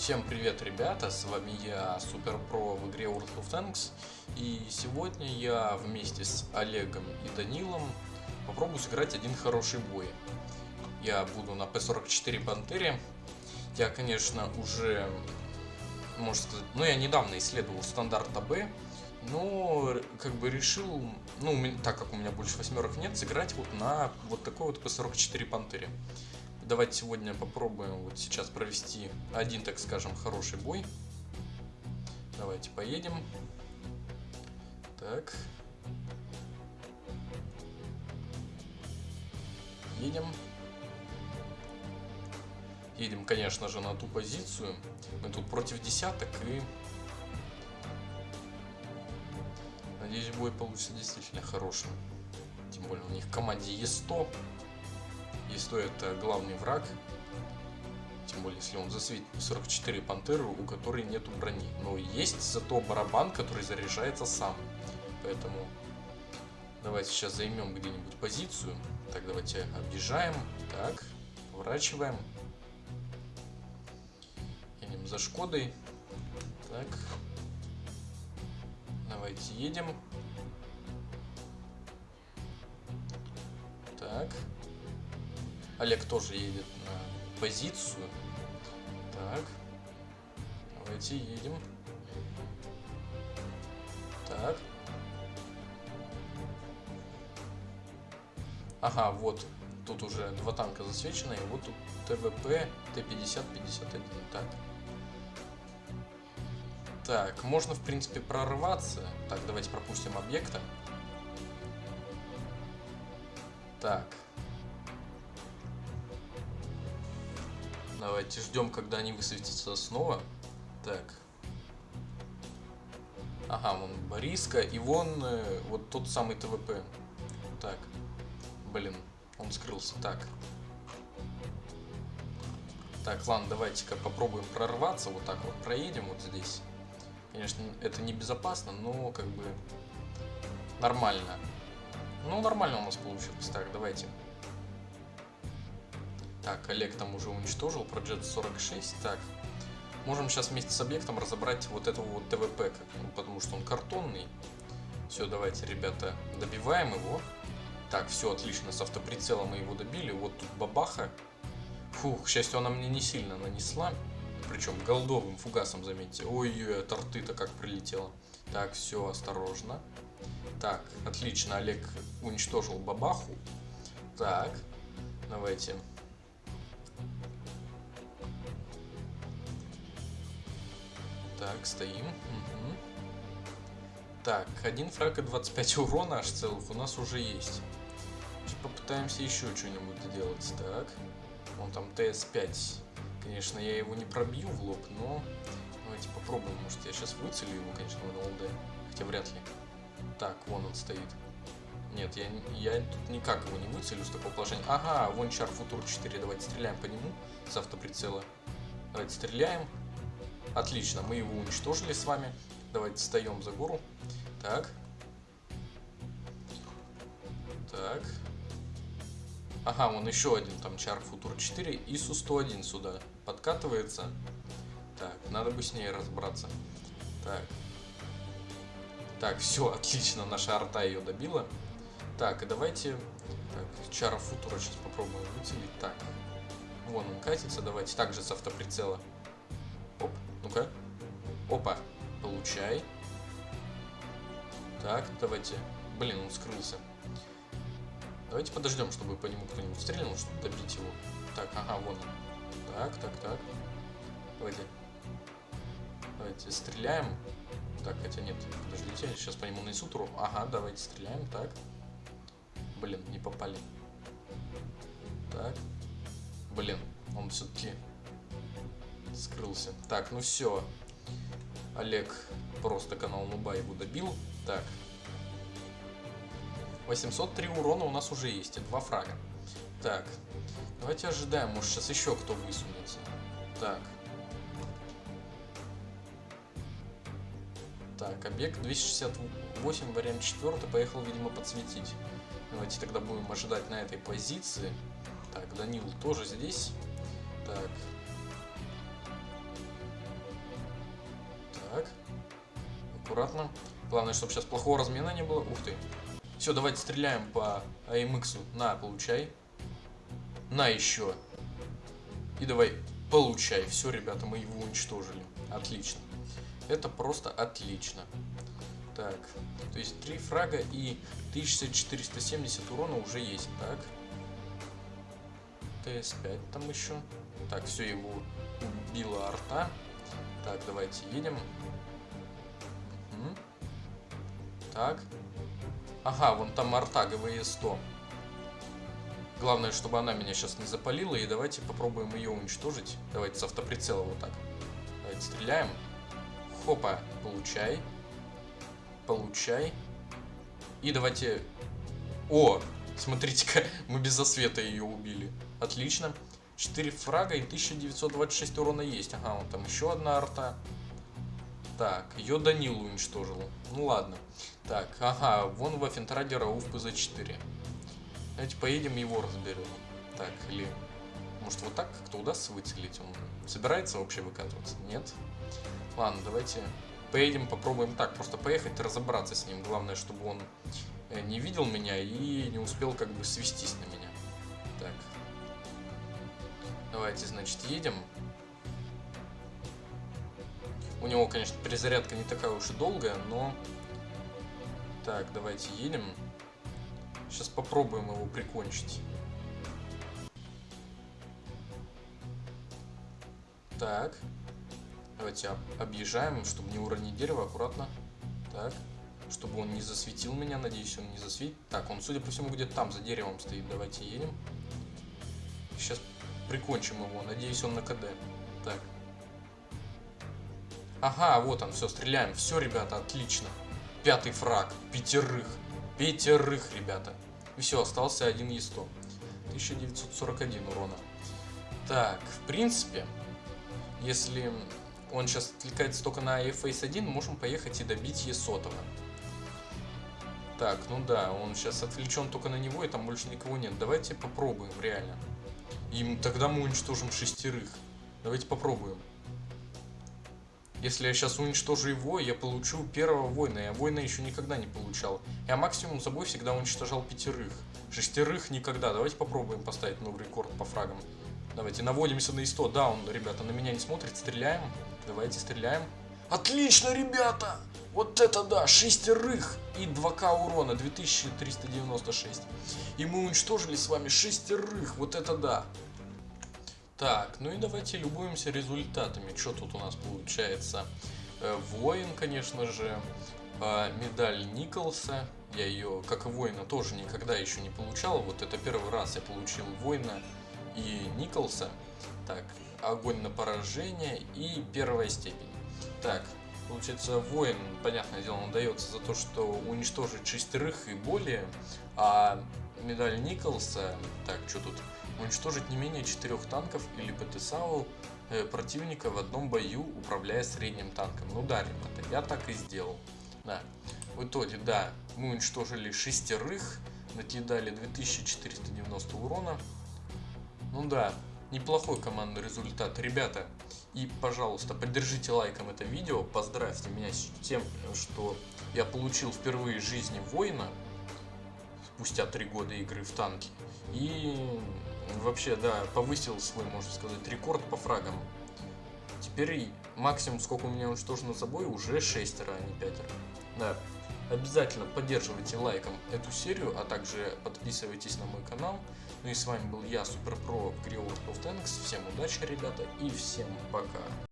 Всем привет, ребята, с вами я, Супер Про в игре World of Tanks. И сегодня я вместе с Олегом и Данилом попробую сыграть один хороший бой. Я буду на P44 Пантере. Я, конечно, уже, можно сказать, ну я недавно исследовал стандарт АБ но как бы решил, ну, так как у меня больше восьмерок нет, сыграть вот на вот такой вот P44 Пантере давайте сегодня попробуем вот сейчас провести один, так скажем, хороший бой. Давайте поедем. Так. Едем. Едем, конечно же, на ту позицию. Мы тут против десяток и... Надеюсь, бой получится действительно хорошим. Тем более у них в команде Е100. Если это главный враг, тем более если он засветит 44 пантеры, у которой нету брони. Но есть зато барабан, который заряжается сам. Поэтому давайте сейчас займем где-нибудь позицию. Так, давайте объезжаем. Так, поворачиваем. Едем за Шкодой. Так. Давайте едем. Так. Олег тоже едет на позицию. Так. Давайте едем. Так. Ага, вот. Тут уже два танка засвечены. И вот тут ТВП Т-50-51. Так. Так, можно, в принципе, прорваться. Так, давайте пропустим объекта. Так. Давайте ждем, когда они высветятся снова. Так. Ага, вон Бориска и вон э, вот тот самый ТВП. Так. Блин, он скрылся. Так. Так, ладно, давайте-ка попробуем прорваться. Вот так вот проедем вот здесь. Конечно, это небезопасно, но как бы нормально. Ну, нормально у нас получилось. Так, давайте. Так, Олег там уже уничтожил, Project 46. Так, можем сейчас вместе с объектом разобрать вот этого вот ТВП, ну, потому что он картонный. Все, давайте, ребята, добиваем его. Так, все отлично, с автоприцелом мы его добили. Вот тут бабаха. Фух, к счастью, она мне не сильно нанесла. Причем голдовым фугасом, заметьте. Ой-ой, от арты-то как прилетело. Так, все, осторожно. Так, отлично, Олег уничтожил бабаху. Так, давайте Так, стоим. Угу. Так, один фраг и 25 урона аж целых у нас уже есть. Сейчас попытаемся еще что-нибудь сделать. Так, вон там ТС-5. Конечно, я его не пробью в лоб, но давайте попробуем. Может, я сейчас выцелю его, конечно, в ЛД. Хотя вряд ли. Так, вон он стоит. Нет, я, я тут никак его не выцелю с такого положения. Ага, вон Чар Футур 4. Давайте стреляем по нему с автоприцела. Давайте стреляем. Отлично, мы его уничтожили с вами. Давайте встаем за гору. Так. Так. Ага, он еще один там Чар Футур 4. И Су-101 сюда подкатывается. Так, надо бы с ней разобраться. Так. Так, все, отлично, наша арта ее добила. Так, и давайте... Так, Чара Футура сейчас попробуем выцелить. Так, вон он катится, давайте также с автоприцела. Ну-ка. Опа. Получай. Так, давайте. Блин, он скрылся. Давайте подождем, чтобы по нему кто-нибудь стрельнул, чтобы добить его. Так, ага, вон он. Так, так, так. Давайте. Давайте стреляем. Так, хотя нет, подождите, сейчас по нему нанесу туру. Ага, давайте стреляем, так. Блин, не попали. Так. Блин, он все-таки скрылся. Так, ну все. Олег просто канал Нуба его добил. Так. 803 урона у нас уже есть, и два фрага. Так. Давайте ожидаем, может сейчас еще кто высунется. Так. Так, объект 268, вариант 4, поехал, видимо, подсветить. Давайте тогда будем ожидать на этой позиции. Так, Данил тоже здесь. Так, аккуратно. Главное, чтобы сейчас плохого размена не было. Ух ты. Все, давайте стреляем по AMX. На, получай. На еще. И давай, получай. Все, ребята, мы его уничтожили. Отлично. Это просто отлично. Так, то есть 3 фрага и 1470 урона уже есть. Так. ТС-5 там еще. Так, все, его убила арта. Так, давайте едем. Так. Ага, вон там арта ГВЕ-100. Главное, чтобы она меня сейчас не запалила. И давайте попробуем ее уничтожить. Давайте с автоприцела вот так. Давайте стреляем. Хопа, получай. Получай. И давайте... О, смотрите-ка, мы без засвета ее убили. Отлично. 4 фрага и 1926 урона есть. Ага, вот там еще одна арта. Так, ее Данил уничтожил. Ну ладно. Так, ага, вон в Афентраде Рауф ПЗ-4. Давайте поедем его разберем. Так, или... Может вот так как-то удастся выцелить? Он собирается вообще выкатываться? Нет? Ладно, давайте поедем, попробуем так. Просто поехать и разобраться с ним. Главное, чтобы он э, не видел меня и не успел как бы свестись на меня. Так. Давайте, значит, едем. У него, конечно, перезарядка не такая уж и долгая, но... Так, давайте едем. Сейчас попробуем его прикончить. Так. Давайте объезжаем, чтобы не уронить дерево, аккуратно. Так. Чтобы он не засветил меня, надеюсь, он не засветит. Так, он, судя по всему, где-то там, за деревом стоит. Давайте едем. Сейчас прикончим его. Надеюсь, он на КД. Так. Ага, вот он, все, стреляем. Все, ребята, отлично. Пятый фраг. Пятерых. Пятерых, ребята. Все, остался один Е100. 1941 урона. Так, в принципе, если он сейчас отвлекается только на Face 1, можем поехать и добить Е100. Так, ну да, он сейчас отвлечен только на него, и там больше никого нет. Давайте попробуем, реально. И тогда мы уничтожим шестерых. Давайте попробуем. Если я сейчас уничтожу его, я получу первого воина. Я воина еще никогда не получал. Я максимум собой всегда уничтожал пятерых. Шестерых никогда. Давайте попробуем поставить новый рекорд по фрагам. Давайте наводимся на ИСТО. Да, он, ребята, на меня не смотрит. Стреляем. Давайте стреляем. Отлично, ребята! Вот это да, шестерых и 2к урона, 2396. И мы уничтожили с вами шестерых, вот это да. Так, ну и давайте любуемся результатами. Что тут у нас получается? Э, воин, конечно же, э, медаль Николса. Я ее, как и воина, тоже никогда еще не получал. Вот это первый раз я получил воина и Николса. Так, огонь на поражение и первая степень. Так, получается, воин, понятное дело, он дается за то, что уничтожить шестерых и более, а медаль Николса, так, что тут, уничтожить не менее четырех танков или ПТСАУ э, противника в одном бою, управляя средним танком. Ну да, ребята, я так и сделал. Да. В итоге, да, мы уничтожили шестерых, накидали 2490 урона. Ну да, неплохой командный результат. Ребята, и, пожалуйста, поддержите лайком это видео, поздравьте меня с тем, что я получил впервые жизни воина, спустя три года игры в танки. И вообще, да, повысил свой, можно сказать, рекорд по фрагам. Теперь максимум, сколько у меня уничтожено забой, уже шестеро, а не пятеро. Да, обязательно поддерживайте лайком эту серию, а также подписывайтесь на мой канал. Ну и с вами был я, Суперпро в игре World of Tanks. Всем удачи, ребята, и всем пока.